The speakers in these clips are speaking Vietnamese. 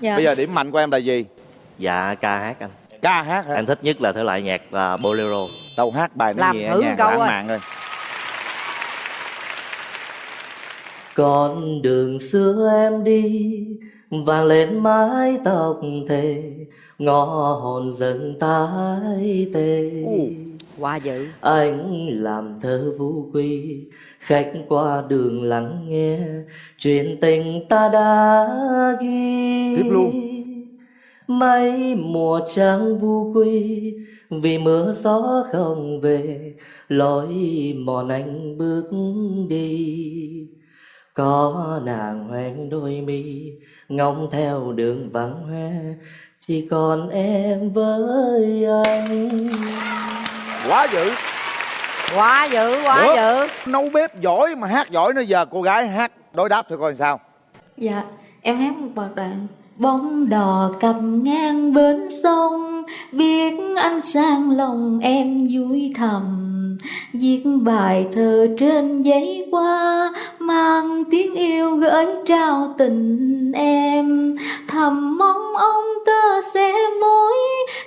Dạ. Bây giờ điểm mạnh của em là gì? Dạ ca hát anh Ca hát hả? Em thích nhất là thể loại nhạc là bolero Đâu hát bài nó Làm nhẹ thử nhàng câu lãng ơi. mạn rồi. Con đường xưa em đi vàng lên mái tóc thề ngõ hồn dần tái tê Quá dữ anh làm thơ vũ quy khách qua đường lắng nghe chuyện tình ta đã ghi Tiếp luôn. mấy mùa trắng vu quy vì mưa gió không về lối mòn anh bước đi có nàng hoen đôi mi ngóng theo đường vắng hoe chỉ còn em với anh Quá dữ. Quá dữ quá Được. dữ. Nấu bếp giỏi mà hát giỏi nữa giờ cô gái hát đối đáp thôi coi sao. Dạ, em hát một bài đoạn. Bóng đò cặp ngang bên sông Biết anh sang lòng em vui thầm. Viết bài thơ trên giấy qua Mang tiếng yêu gửi trao tình em. Thầm mong ông tơ sẽ mối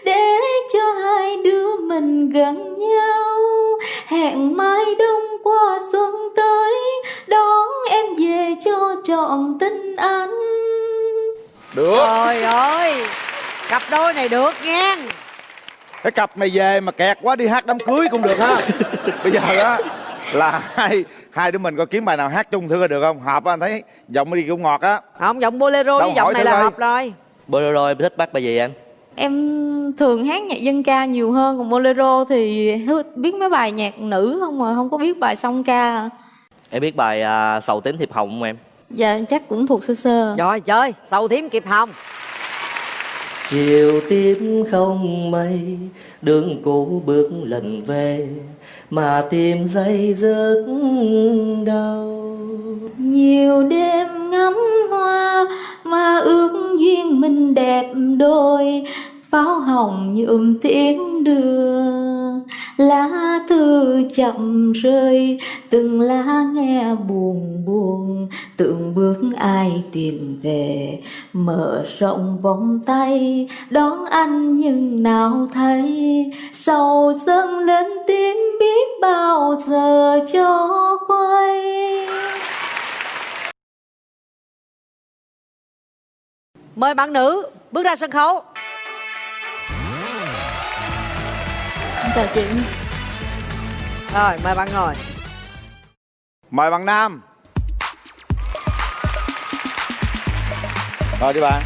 Để cho hai đứa mình gần nhau Hẹn mai đông qua xuân tới Đón em về cho trọn tình anh Được. Trời ơi Cặp đôi này được nha Cái cặp này về mà kẹt quá đi hát đám cưới cũng được ha. Bây giờ đó là hai hai đứa mình coi kiếm bài nào hát chung thử coi được không? Hợp á, anh thấy giọng đi cũng ngọt á. Không giọng bolero Đâu, với giọng này là hợp rồi bolero em thích bắt bài gì em Em thường hát nhạc dân ca nhiều hơn Còn bolero thì biết mấy bài nhạc nữ không mà Không có biết bài song ca. Em biết bài à, sầu tím thiệp hồng không em? Dạ chắc cũng thuộc sơ sơ. Rồi chơi Sầu thím kịp hồng. Chiều tím không mây đường cũ bước lần về mà tìm dây dứt đau. Nhiều đêm ngắm hoa Mà ước duyên mình đẹp đôi, Pháo hồng nhuộm tiếng đường. Lá thư chậm rơi, Từng lá nghe buồn Tượng bước ai tìm về Mở rộng vòng tay Đón anh nhưng nào thấy. Sầu dâng lên tim biết bao giờ cho quay. Mời bạn nữ bước ra sân khấu. Chào chị. Rồi mời bạn ngồi. Mời bạn Nam. Rồi đi bạn.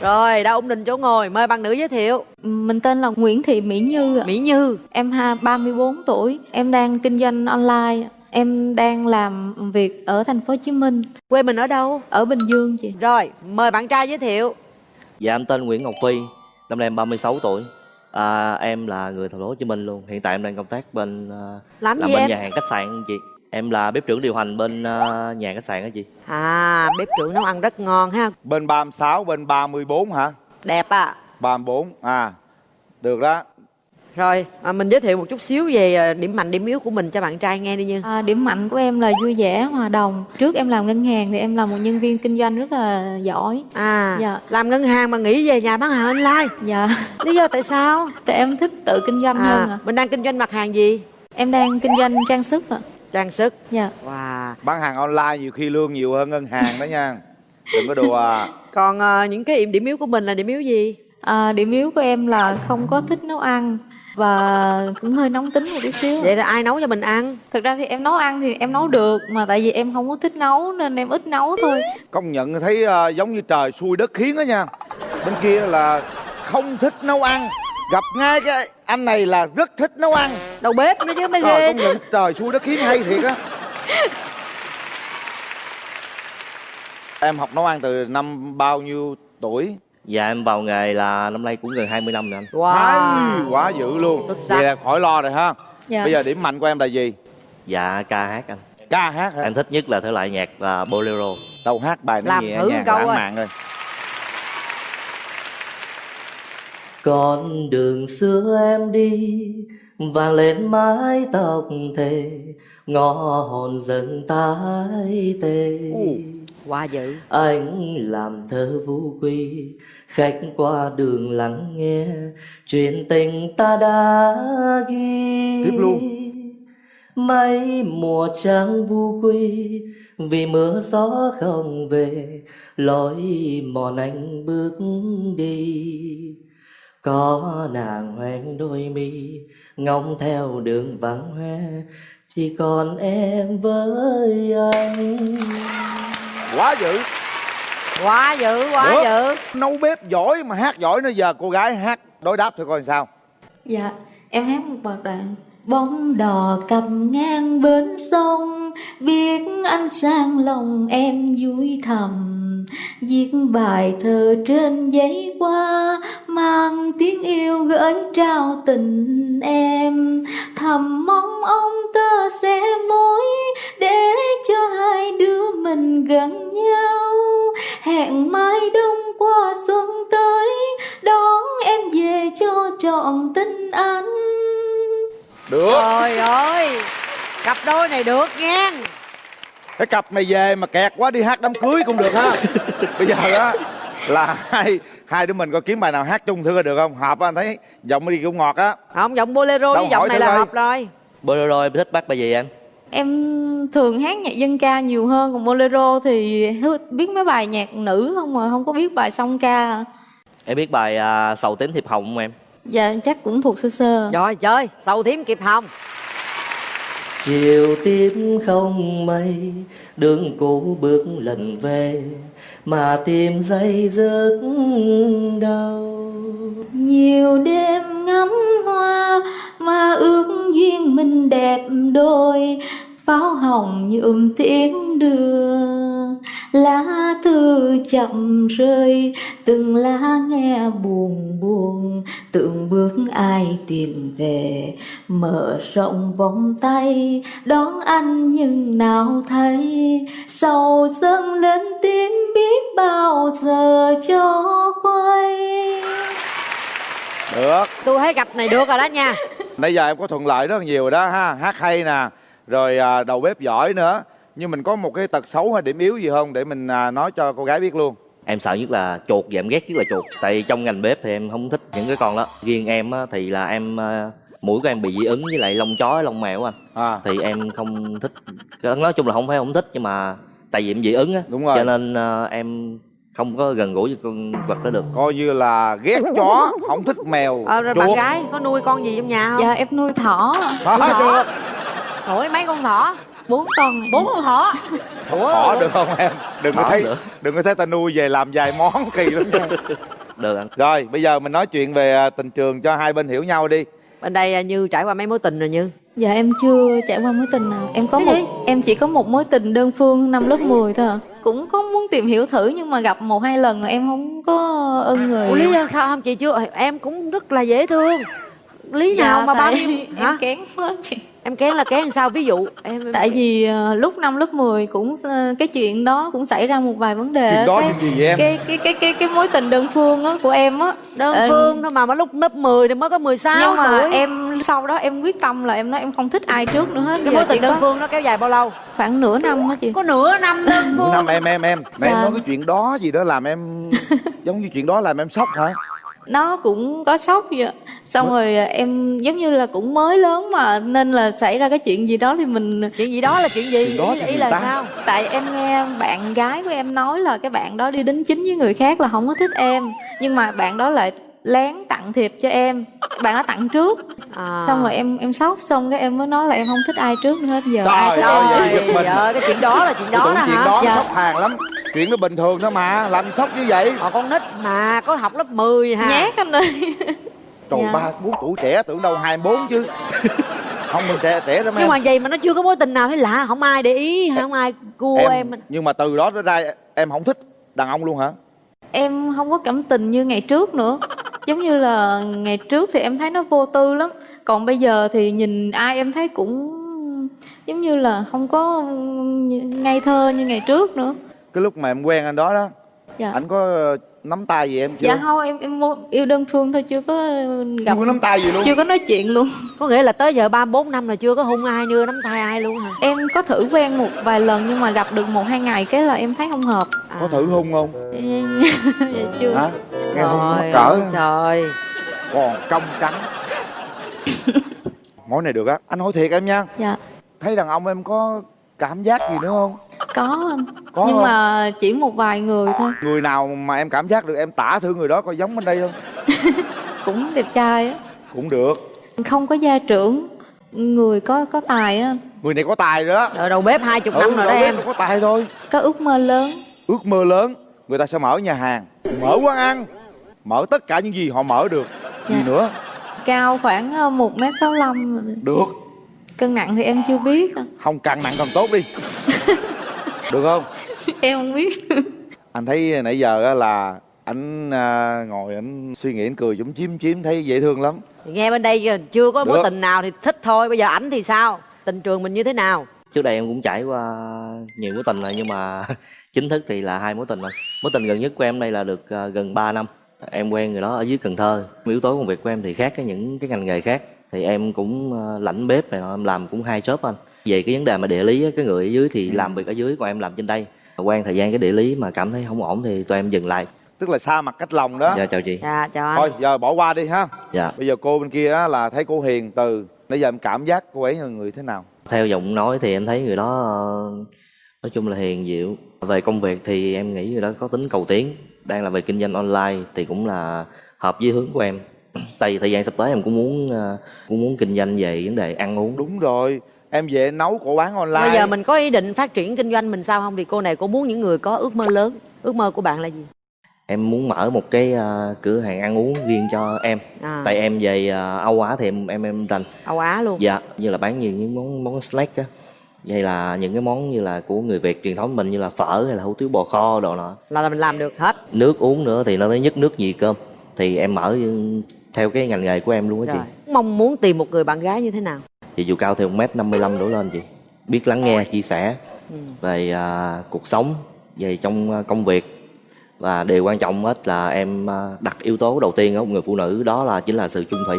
Rồi đã ổn định chỗ ngồi Mời bạn nữ giới thiệu. Mình tên là Nguyễn Thị Mỹ Như ạ. Mỹ Như. Em ha 34 tuổi Em đang kinh doanh online. Em đang làm việc ở thành phố Hồ Chí Minh. Quê mình ở đâu? Ở Bình Dương chị. Rồi mời bạn trai giới thiệu. Dạ em tên Nguyễn Ngọc Phi năm nay em 36 tuổi. À, em là người thành phố Hồ Chí Minh luôn. Hiện tại em đang công tác bên Làm làm gì bên em? nhà hàng khách sạn chị em là bếp trưởng điều hành bên à, nhà khách sạn đó chị À bếp trưởng nấu ăn rất ngon ha Bên 36, bên 34 hả? Đẹp à 34. À. Được đó. Rồi à, mình giới thiệu một chút xíu về à, điểm mạnh điểm yếu của mình cho bạn trai nghe đi Như à, Điểm mạnh của em là vui vẻ, hòa đồng Trước em làm ngân hàng thì em là một nhân viên kinh doanh rất là giỏi À Dạ. làm ngân hàng mà nghỉ về nhà bán hàng online Dạ Lý do tại sao Tại em thích tự kinh doanh hơn à, ạ Mình đang kinh doanh mặt hàng gì Em đang kinh doanh trang sức ạ Trang sức Dạ Wow Bán hàng online nhiều khi lương nhiều hơn ngân hàng đó nha. Đừng có đùa. à. Còn à, những cái điểm yếu của mình là điểm yếu gì à, Điểm yếu của em là không có thích nấu ăn Và cũng hơi nóng tính một tí xíu Vậy là ai nấu cho mình ăn Thực ra thì em nấu ăn thì em nấu được Mà tại vì em không có thích nấu nên em ít nấu thôi Công nhận thấy ờ, giống như trời xui đất khiến đó nha. Bên kia là không thích nấu ăn. Gặp ngay cái anh này là rất thích nấu ăn. Đầu bếp nữa chứ mới Trời ghê công nhận trời xui đất khiến hay thiệt á. Em học nấu ăn từ năm bao nhiêu tuổi? dạ em vào nghề là năm nay cũng gần 20 năm rồi anh Wow quá dữ luôn. Xuất sắc. Vậy là khỏi lo rồi ha. Dạ. Bây giờ điểm mạnh của em là gì? dạ ca hát anh Ca hát hả? em thích nhất là thể loại nhạc là bolero Đâu hát bài nó Làm nhẹ thử nhàng câu lãng ơi. mạn rồi. Con đường xưa em đi vàng lên mái tóc thề ngõ hồn dần tái tê. Quá dữ. Anh làm thơ vũ quy khách qua đường lắng nghe chuyện tình ta đã ghi. Tiếp luôn. mấy mùa trắng vu quy vì mưa gió không về lối mòn anh bước đi có nàng hoen đôi mi ngóng theo đường vắng hoe. Chỉ còn em với anh. Quá dữ. Quá dữ quá Được. dữ. Nấu bếp giỏi mà hát giỏi nữa giờ cô gái hát đối đáp thôi coi sao. Dạ, em hát một bài đoạn Bóng đò cặp ngang bến sông Biết anh sang lòng em vui thầm. Viết bài thơ trên giấy qua Mang tiếng yêu gửi trao tình em. Thầm mong ông tơ sẽ mối, Để cho hai đứa mình gần nhau. Hẹn mai đông qua xuân tới, Đón em về cho trọn tình anh được. Trời ơi Cặp đôi này được nha cái cặp này về mà kẹt quá đi hát đám cưới cũng được ha. Bây giờ á là hai hai đứa mình coi kiếm bài nào hát chung thử coi được không? Hợp á anh thấy giọng đi cũng ngọt á. Không giọng bolero với giọng này là hợp rồi. Bolero em thích bắt bài gì anh Em thường hát nhạc dân ca nhiều hơn Còn bolero thì biết mấy bài nhạc nữ không mà Không có biết bài song ca. Em biết bài à, sầu tím thiệp hồng không em Dạ chắc cũng thuộc sơ sơ. Rồi chơi Sầu thím kịp hồng chiều tím không mây đường cũ bước lần về mà tìm dây dứt đâu Nhiều đêm ngắm hoa Mà ước duyên mình đẹp đôi Pháo hồng nhuộm tiếng đường Lá thư chậm rơi Từng lá nghe buồn buồn. Tượng bước ai tìm về Mở rộng vòng tay. Đón anh nhưng nào thấy Sầu dâng lên tim biết bao giờ cho quay. Được. Tôi thấy cặp này được rồi đó nha. Nãy giờ em có thuận lợi rất là nhiều rồi đó ha. Hát hay nè. Rồi à, đầu bếp giỏi nữa nhưng mình có một cái tật xấu hay điểm yếu gì không để mình à, nói cho cô gái biết luôn? Em sợ nhất là chuột và em ghét nhất là chuột. Tại trong ngành bếp thì em không thích những cái con đó. Riêng em á, thì là em à, mũi của em bị dị ứng với lại lông chó lông mèo á anh. À. Thì em không thích. Nói chung là không phải không thích nhưng mà tại vì em dị ứng á. Đúng rồi. cho nên à, em không có gần gũi với con vật đó được. Coi như là ghét chó không thích mèo ờ, rồi bạn chuột. gái có nuôi con gì trong nhà không? Dạ em nuôi thỏ. Thỏ. chưa. Hỏi mấy con thỏ bốn con. Bốn con thỏ. Thỏ được không em? Đừng có thấy được. đừng có thấy ta nuôi về làm vài món kỳ lắm nha. Được anh rồi bây giờ mình nói chuyện về à, tình trường cho hai bên hiểu nhau đi. Bên đây à, Như trải qua mấy mối tình rồi Như? Dạ em chưa trải qua mối tình nào. Em có Cái một gì? em chỉ có một mối tình đơn phương năm lớp 10 thôi à. Cũng có muốn tìm hiểu thử nhưng mà gặp một hai lần em không có ưng rồi Ủa lý do sao không? Chị chưa Em cũng rất là dễ thương. Lý Dạ, nào mà bao nhiêu em kén quá chị Em kén là kén sao? Ví dụ em em- Tại vì ờ, lúc năm lớp 10 cũng cái chuyện đó cũng xảy ra một vài vấn đề chuyện đó cái, chuyện gì vậy em? Cái cái cái cái cái mối tình đơn phương á của em á. Đơn Ờ, phương thôi mà mà lúc lớp 10 thì mới có 16 nhưng mà tuổi. em sau đó em quyết tâm là em nói em không thích ai trước nữa hết. Cái mối tình đơn có phương nó kéo dài bao lâu? Khoảng nửa năm á chị? Có nửa năm đơn phương năm em em em. Mà em Dạ. nói cái chuyện đó gì đó làm em giống như chuyện đó làm em sốc hả? Nó cũng có sốc vậy ạ. Xong rồi em giống như là cũng mới lớn mà nên là xảy ra cái chuyện gì đó thì mình chuyện gì đó là chuyện gì? Chuyện đó ý, ý là ta? sao? Tại em nghe bạn gái của em nói là cái bạn đó đi đính chính với người khác là không có thích em. Nhưng mà bạn đó lại lén tặng thiệp cho em. Bạn đó tặng trước. À. xong rồi em em sốc xong cái em mới nói là em không thích ai trước nữa hết giờ. Trời ai thích ơi, em mình. Trời cái chuyện đó là chuyện đó đó chuyện hả? đó Dạ. sốc hàng lắm. Chuyện nó bình thường thôi mà làm sốc như vậy. Còn con nít mà có học lớp 10 ha nhát anh ơi trời Dạ. ba bốn tuổi trẻ tưởng đâu hai bốn chứ. Không mình trẻ trẻ lắm nhưng em. mà vậy mà nó chưa có mối tình nào thấy lạ không ai để ý không ai cua em, nhưng mà từ đó tới ra em không thích đàn ông luôn hả? Em không có cảm tình như ngày trước nữa. Giống như là ngày trước thì em thấy nó vô tư lắm. Còn bây giờ thì nhìn ai em thấy cũng giống như là không có ngây thơ như ngày trước nữa. Cái lúc mà em quen anh đó đó dạ. anh có nắm tay gì em chưa? Dạ không em em yêu đơn phương thôi chưa có gặp chưa có nắm tay gì luôn. chưa có nói chuyện luôn. Có nghĩa là tới giờ ba bốn năm là chưa có hôn ai chưa nắm tay ai luôn hả? Em có thử quen một vài lần nhưng mà gặp được một hai ngày cái là em thấy không hợp. Có thử hung không? Dạ chưa. Hả? Nghe hung mắc cỡ. trời. Còn trong trắng. Mối này được á. Anh hỏi thiệt em nha. Dạ. Thấy đàn ông em có cảm giác gì nữa không có. Anh Có nhưng không? mà chỉ một vài người thôi. Người nào mà em cảm giác được em tả thử người đó coi giống bên đây không? Cũng đẹp trai á. Cũng được. Không có gia trưởng. Người có có tài á. Người này có tài rồi đó. Rồi đầu bếp hai chục năm rồi đó em. có tài thôi. Có ước mơ lớn. Ước mơ lớn. Người ta sẽ mở nhà hàng. Mở quán ăn. Mở tất cả những gì họ mở được. Gì Dạ. nữa? Cao khoảng ờ, một m sáu được. Cân nặng thì em chưa biết. Không càng nặng càng tốt đi được không? Em không biết. Anh thấy nãy giờ á là anh à, ngồi anh suy nghĩ anh cười chúng chím chím thấy dễ thương lắm. Thì nghe bên đây chưa có mối tình nào thì thích thôi. Bây giờ ảnh thì sao? Tình trường mình như thế nào? Trước đây em cũng trải qua nhiều mối tình rồi nhưng mà chính thức thì là hai mối tình rồi. Mối tình gần nhất của em đây là được ờ, gần 3 năm. Em quen người đó ở dưới cần thơ. Yếu tố công việc của em thì khác với những cái ngành nghề khác. Thì em cũng ờ, lãnh bếp này em làm cũng hai job anh về cái vấn đề mà địa lý á, cái người ở dưới thì làm việc ở dưới còn em làm trên đây. Quen thời gian cái địa lý mà cảm thấy không ổn thì tụi em dừng lại. Tức là xa mặt cách lòng đó. Dạ chào chị. Dạ chào anh. Thôi giờ bỏ qua đi ha. Dạ. Bây giờ cô bên kia á là thấy cô hiền từ bây giờ em cảm giác cô ấy là người thế nào? Theo giọng nói thì em thấy người đó nói chung là hiền dịu. Về công việc thì em nghĩ người đó có tính cầu tiến đang là về kinh doanh online thì cũng là hợp với hướng của em. Tại vì thời gian sắp tới em cũng muốn ờ, cũng muốn kinh doanh về vấn đề ăn uống. Đúng rồi em về nấu cổ bán online. Bây giờ mình có ý định phát triển kinh doanh mình sao không? Vì cô này cô muốn những người có ước mơ lớn. Ước mơ của bạn là gì? Em muốn mở một cái ờ, cửa hàng ăn uống riêng cho em. À, tại em về ờ, Âu Á thì em em em rành. Âu Á luôn. Dạ như là bán nhiều những món món snack á. Hay là những cái món như là của người Việt truyền thống mình như là phở hay là hủ tiếu bò kho đồ nọ. Là mình làm được hết. Nước uống nữa thì nó tới nhất nước gì cơm. Thì em mở theo cái ngành nghề của em luôn á chị. Mong muốn tìm một người bạn gái như thế nào thì dù cao thì một mét năm mươi lăm đổ lên chị. Biết lắng nghe chia sẻ Ừ. về à, cuộc sống về trong à, công việc. Và điều quan trọng hết là em à, đặt yếu tố đầu tiên ở một người phụ nữ đó là chính là sự chung thủy.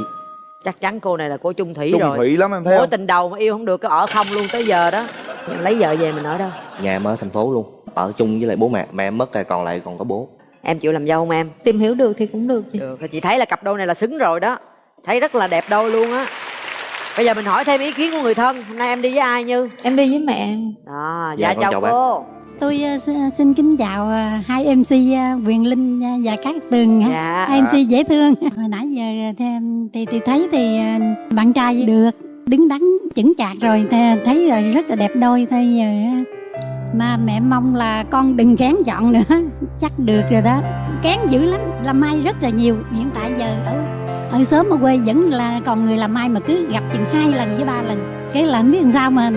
Chắc chắn cô này là cô chung thủy trung rồi. thủy lắm em thấy mối tình đầu mà yêu không được cái ở không luôn tới giờ đó. Mình lấy vợ về mình ở đâu? Nhà em ở thành phố luôn. Ở chung với lại bố mẹ mẹ em mất rồi còn lại còn có bố. Em chịu làm dâu không em? Tìm hiểu được thì cũng được chị. Được chị thấy là cặp đôi này là xứng rồi đó. Thấy rất là đẹp đôi luôn á bây giờ mình hỏi thêm ý kiến của người thân hôm nay em đi với ai như? Em đi với mẹ. Em đó Dạ, dạ, chào, chào bác. cô Tôi ờ, xin- kính chào ờ, hai MC ờ, Quyền Linh và Cát Tường. dạ. Hai MC dễ thương. Hồi nãy giờ thì, thì, thì thấy thì bạn trai được đứng đắn chững chạc rồi thì thấy rồi rất là đẹp đôi. Thôi giờ á, mà mẹ mong là con đừng kén chọn nữa. Chắc được rồi đó. Kén dữ lắm làm mai rất là nhiều. Hiện tại giờ ở ở sớm ở quê vẫn là còn người làm mai mà cứ gặp chừng hai lần với ba lần. Cái là không biết làm sao mà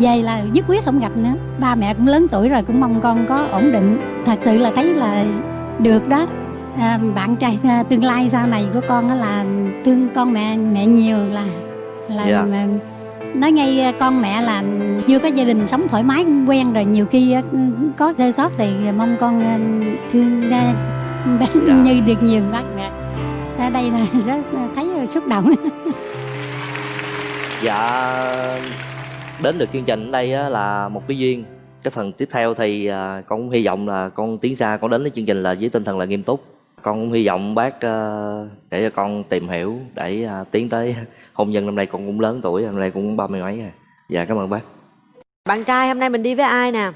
về là dứt quyết không gặp nữa. Ba mẹ cũng lớn tuổi rồi cũng mong con có ổn định. Thật sự là thấy là được đó. À, bạn trai à, tương lai sau này của con là thương con mẹ mẹ nhiều là là Dạ. mà nói ngay à, con mẹ là chưa có gia đình sống thoải mái quen rồi. Nhiều khi á, có sơ sót thì mong con à, thương à, bé Dạ. như được nhiều bác mẹ ở đây là rất thấy xúc động. Dạ đến được chương trình ở đây á, là một cái duyên. Cái phần tiếp theo thì à, con cũng hy vọng là con tiến xa con đến với chương trình là với tinh thần là nghiêm túc. Con cũng hy vọng bác ờ, để cho con tìm hiểu để à, tiến tới hôn nhân năm nay con cũng lớn tuổi năm nay cũng ba mươi mấy rồi. Dạ cảm ơn bác. Bạn trai hôm nay mình đi với ai nè?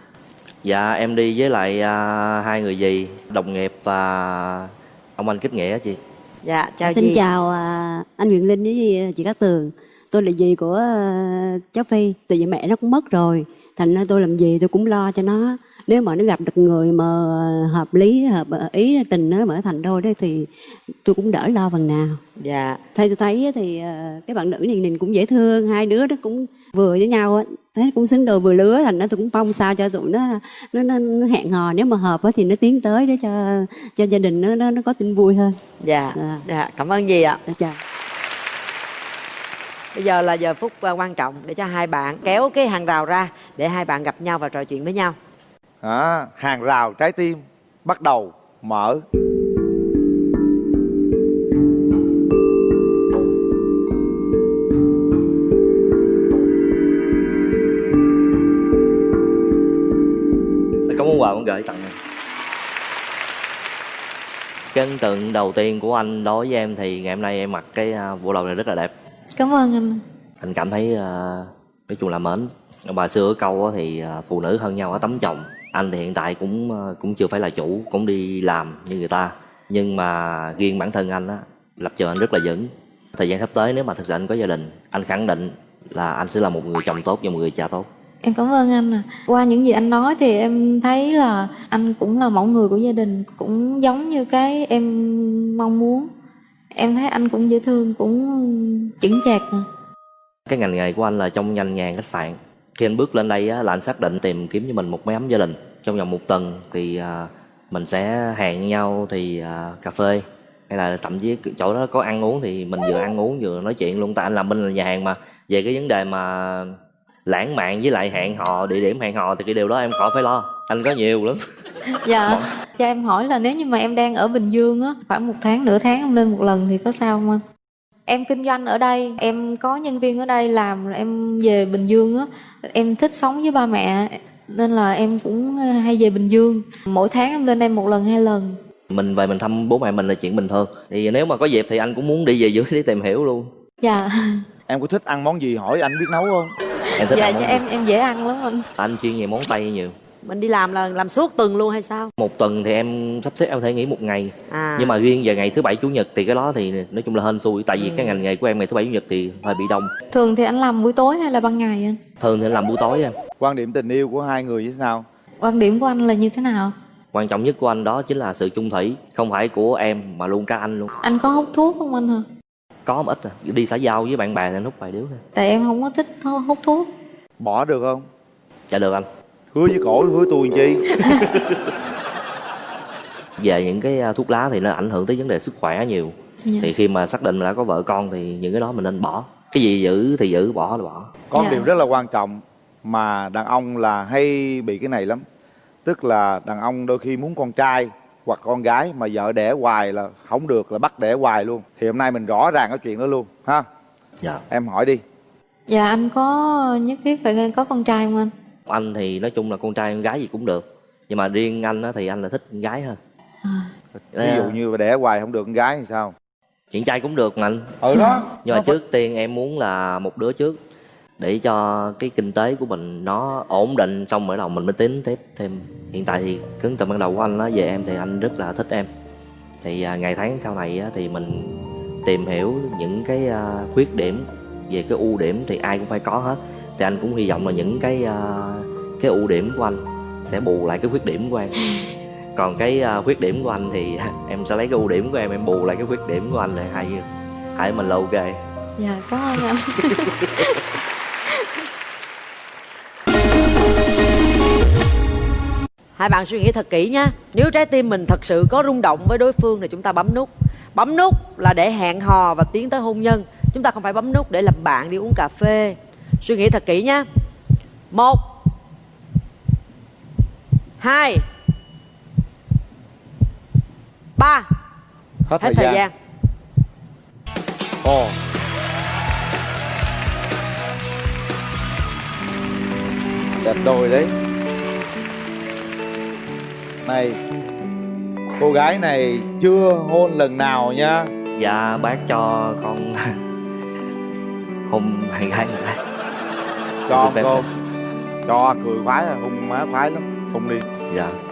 Dạ em đi với lại à, hai người dì đồng nghiệp và ông anh kết nghĩa á chị dạ chào Xin chị chào à, anh Nguyễn Linh với chị Cát Tường. Tôi là dì của à, cháu Phi, tại vì mẹ nó cũng mất rồi. Thành ra tôi làm gì tôi cũng lo cho nó. Nếu mà nó gặp được người mà hợp lý, hợp ý, tình nó mở thành đôi đó thì tôi cũng đỡ lo phần nào. dạ Theo tôi thấy thì à, cái bạn nữ này nhìn cũng dễ thương, hai đứa nó cũng vừa với nhau. Thấy cũng xứng đôi vừa lứa thành nó tôi cũng mong sao cho tụi nó nó, nó, nó hẹn hò nếu mà hợp á thì nó tiến tới để cho cho gia đình nó nó, nó có tin vui hơn. dạ À. dạ cảm ơn dì ạ Dạ, chào. bây giờ là giờ phút à, quan trọng để cho hai bạn kéo cái hàng rào ra để hai bạn gặp nhau và trò chuyện với nhau à, hàng rào trái tim bắt đầu mở. Có món quà muốn gửi tặng em. Cái ấn tượng đầu tiên của anh đối với em thì ngày hôm nay em mặc cái à, bộ đồ này rất là đẹp. Cảm ơn anh anh cảm thấy à, nói chung là mến. Bà xưa ở câu á thì à, phụ nữ hơn nhau ở tấm chồng anh thì hiện tại cũng à, cũng chưa phải là chủ cũng đi làm như người ta nhưng mà riêng bản thân anh á lập trường anh rất là vững thời gian sắp tới nếu mà thực sự anh có gia đình anh khẳng định là anh sẽ là một người chồng tốt và một người cha tốt Em cảm ơn anh à. Qua những gì anh nói thì em thấy là anh cũng là mẫu người của gia đình, cũng giống như cái em mong muốn. Em thấy anh cũng dễ thương, cũng chững chạc. cái ngành nghề của anh là trong ngành nghề khách sạn khi anh bước lên đây á, là anh xác định tìm kiếm cho mình một mái ấm gia đình. Trong vòng một tuần thì à, mình sẽ hẹn nhau thì à, cà phê. Hay là thậm chí chỗ đó có ăn uống thì mình vừa ăn uống vừa nói chuyện luôn. Tại anh làm bên là nhà hàng mà. Về cái vấn đề mà lãng mạn với lại hẹn hò địa điểm hẹn hò thì cái điều đó em khỏi phải lo. Anh có nhiều lắm. Dạ. Cho em hỏi là nếu như mà em đang ở Bình Dương á, khoảng một tháng, nửa tháng em lên một lần thì có sao không anh? Em kinh doanh ở đây, em có nhân viên ở đây làm, rồi em về Bình Dương á, em thích sống với ba mẹ nên là em cũng hay về Bình Dương. Mỗi tháng em lên đây một lần hai lần. mình về mình thăm bố mẹ mình là chuyện bình thường thì nếu mà có dịp thì anh cũng muốn đi về dưới để tìm hiểu luôn Dạ. em có thích ăn món gì hỏi anh biết nấu không em thích Dạ, ăn món dạ gì? em em dễ ăn lắm anh. anh chuyên về món tây nhiều mình đi làm là làm suốt tuần luôn hay sao? Một tuần thì em sắp xếp em có thể nghỉ một ngày. À. Nhưng mà riêng về ngày thứ bảy chủ nhật thì cái đó thì nói chung là hên xui tại vì cái ngành nghề của em ngày thứ bảy chủ nhật thì hơi bị đông. Thường thì anh làm buổi tối hay là ban ngày anh? thường thì anh làm buổi tối em. Quan điểm tình yêu của hai người như thế nào? Quan điểm của anh là như thế nào? quan trọng nhất của anh đó chính là sự chung thủy không phải của em mà luôn cả anh luôn. Anh có hút thuốc không anh hả? có một ít à. Đi xã giao với bạn bè thì anh hút vài điếu thôi. Tại em không có thích hút thuốc. bỏ được không? Dạ được anh hứa với cổ hứa tôi làm chi? Về những cái à, thuốc lá thì nó ảnh hưởng tới vấn đề sức khỏe nhiều. Dạ. thì khi mà xác định đã có vợ con thì những cái đó mình nên bỏ. Cái gì giữ thì giữ bỏ là bỏ. Có Dạ. điều rất là quan trọng mà đàn ông là hay bị cái này lắm. Tức là đàn ông đôi khi muốn con trai hoặc con gái mà vợ đẻ hoài là không được là bắt đẻ hoài luôn. Thì hôm nay mình rõ ràng cái chuyện đó luôn ha? Dạ. Em hỏi đi. Dạ anh có nhất thiết phải có con trai không anh? Anh thì nói chung là con trai con gái gì cũng được nhưng mà riêng anh á, thì anh là thích con gái hơn. À. ví dụ như đẻ hoài không được con gái thì sao? Chuyện trai cũng được mà anh. Ừ đó. Nhưng mà Nó phải- trước tiên em muốn là một đứa trước để cho cái kinh tế của mình nó ổn định xong mới đầu mình mới tính tiếp thêm. Hiện tại thì ấn tượng ban đầu của anh á về em thì anh rất là thích em. Thì à, ngày tháng sau này á, thì mình tìm hiểu những cái à, khuyết điểm về cái ưu điểm thì ai cũng phải có hết. Thì anh cũng hy vọng là những cái à, cái ưu điểm của anh sẽ bù lại cái khuyết điểm của em. Còn cái à, khuyết điểm của anh thì em sẽ lấy cái ưu điểm của em em bù lại cái khuyết điểm của anh là hai hai mình là ok. Dạ cảm ơn anh. hai bạn suy nghĩ thật kỹ nha. Nếu trái tim mình thật sự có rung động với đối phương thì chúng ta bấm nút. Bấm nút là để hẹn hò và tiến tới hôn nhân. Chúng ta không phải bấm nút để làm bạn đi uống cà phê. Suy nghĩ thật kỹ nha. Một hai. Ba. Hết hết thời gian. ồ. Đẹp đôi đấy. Này cô gái này chưa hôn lần nào nha. Dạ bác cho con hôn bạn gái cho phép. cho cười khoái à hôn má khoái lắm không đi. Dạ.